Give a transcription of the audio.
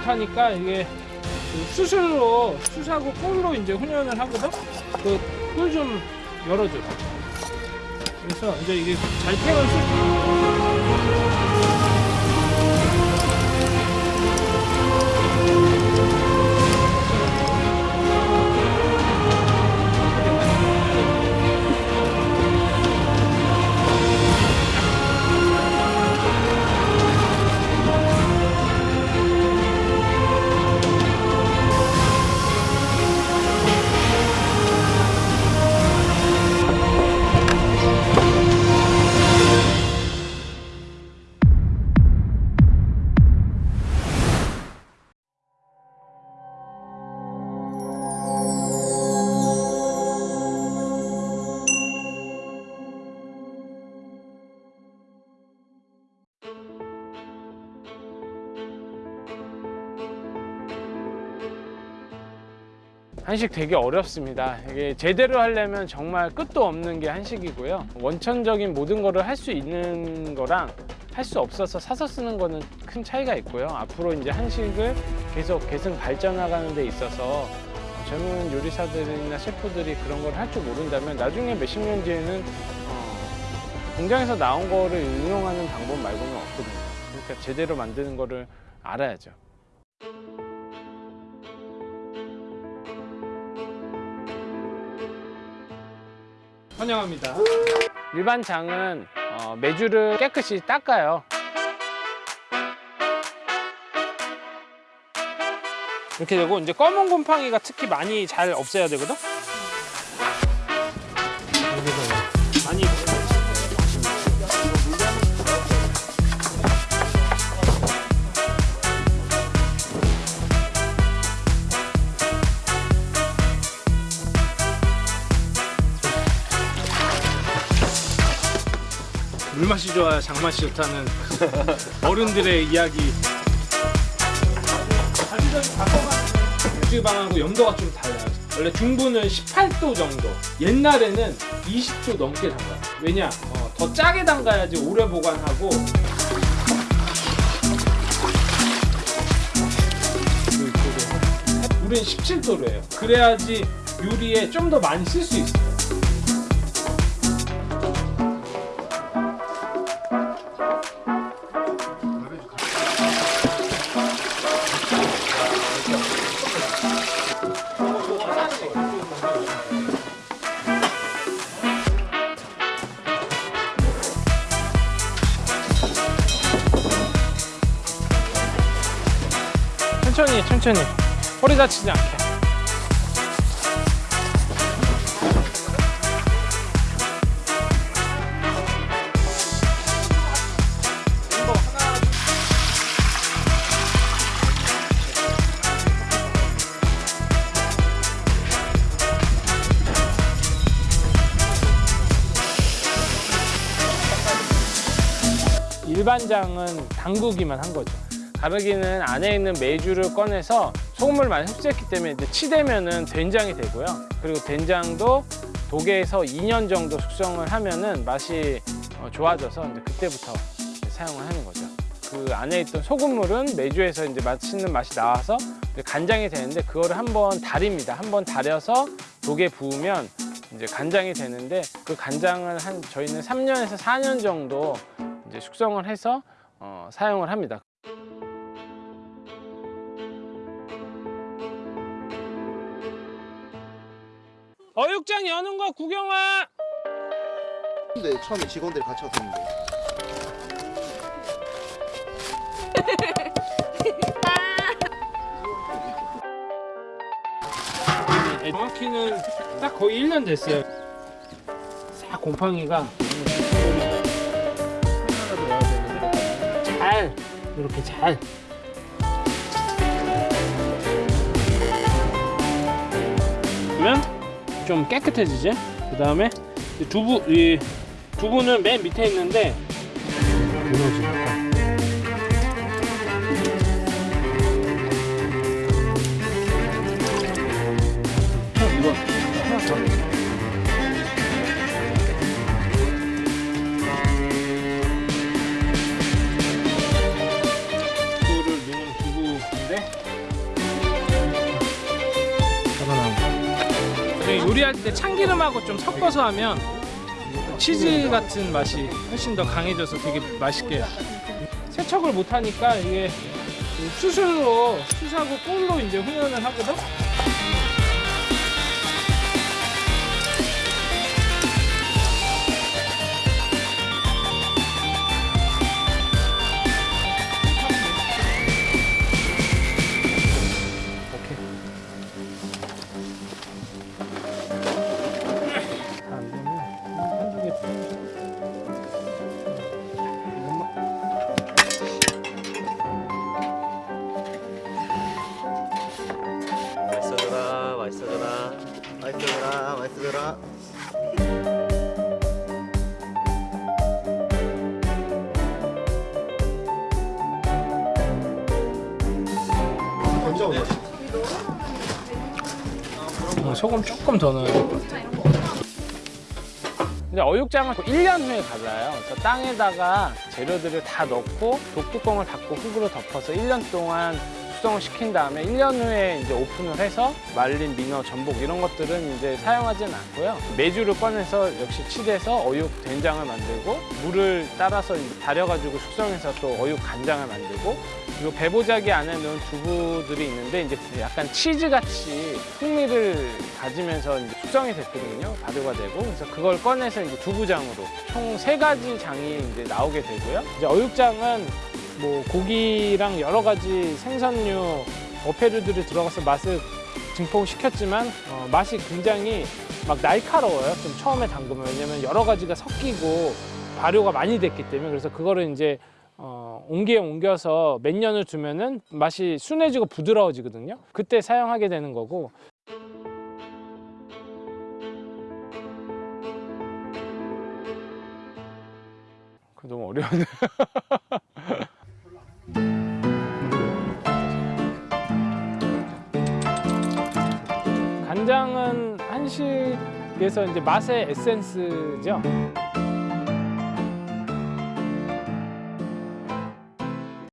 못하니까 이게 그 수술로 수사고 꿀로 이제 훈련을 하거든. 그꿀 좀 열어줘. 그래서 이제 이게 잘 태워서 한식 되게 어렵습니다. 이게 제대로 하려면 정말 끝도 없는 게 한식이고요. 원천적인 모든 거를 할 수 있는 거랑 할 수 없어서 사서 쓰는 거는 큰 차이가 있고요. 앞으로 이제 한식을 계속 계승 발전하가는 데 있어서 젊은 요리사들이나 셰프들이 그런 걸 할 줄 모른다면 나중에 몇십 년 뒤에는 어, 공장에서 나온 거를 응용하는 방법 말고는 없거든요. 그러니까 제대로 만드는 거를 알아야죠. 환영합니다. 일반 장은 어, 메주를 깨끗이 닦아요. 이렇게 되고 이제 검은 곰팡이가 특히 많이 잘 없애야 되거든. 물맛이 좋아야 장맛이 좋다는 어른들의 이야기. 유지방하고 염도가 좀 달라요. 원래 중부는 18도 정도. 옛날에는 20도 넘게 담가요. 왜냐? 어, 더 짜게 담가야지 오래 보관하고. 우리는 17도로 해요. 그래야지 요리에 좀 더 많이 쓸 수 있어요. 천천히 천천히 허리 다치지 않게 일반장은 담그기만 한 거죠. 가르기는 안에 있는 메주를 꺼내서 소금을 많이 흡수했기 때문에 이제 치대면은 된장이 되고요. 그리고 된장도 독에서 2년 정도 숙성을 하면은 맛이 어, 좋아져서 이제 그때부터 이제 사용을 하는 거죠. 그 안에 있던 소금물은 메주에서 이제 맛있는 맛이 나와서 간장이 되는데 그거를 한번 달입니다. 한번 달여서 독에 부으면 이제 간장이 되는데 그 간장을 한 저희는 3년에서 4년 정도 이제 숙성을 해서 어, 사용을 합니다. 어육장 여는 거 구경 와. 근데 처음에 직원들이 같이 왔었는데 정확히는 딱 거의 1년 됐어요. 싹 곰팡이가 잘 이렇게 잘. 좀 깨끗해지지? 그 다음에 두부 이 두부는 맨 밑에 있는데 요리할 때 참기름하고 좀 섞어서 하면 치즈 같은 맛이 훨씬 더 강해져서 되게 맛있게 세척을 못 하니까 이게 수술로 수사고 꿀로 이제 훈연을 하거든. 어, 소금 조금 더 넣어야. 근데 어육장을 1년 후에 갈라요. 그래서 땅에다가 재료들을 다 넣고 독뚜껑을 닫고 흙으로 덮어서 1년 동안 숙성을 시킨 다음에 1년 후에 이제 오픈을 해서 말린 민어, 전복 이런 것들은 이제 사용하지는 않고요. 메주를 꺼내서 역시 치대서 어육 된장을 만들고 물을 따라서 달여가지고 숙성해서 또 어육 간장을 만들고 그리고 배보자기 안에 넣은 두부들이 있는데 이제 약간 치즈같이 풍미를 가지면서 이제 숙성이 됐거든요. 발효가 되고 그래서 그걸 꺼내서 이제 두부장으로 총 세 가지 장이 이제 나오게 되고요. 이제 어육장은 뭐 고기랑 여러 가지 생선류, 어패류들이 들어가서 맛을 증폭시켰지만 어, 맛이 굉장히 막 날카로워요. 좀 처음에 담그면 왜냐면 여러 가지가 섞이고 발효가 많이 됐기 때문에 그래서 그거를 이제 어, 옹기에 옮겨서 몇 년을 두면은 맛이 순해지고 부드러워지거든요. 그때 사용하게 되는 거고. 그 너무 어려운데. 간장은 한식에서 이제 맛의 에센스죠.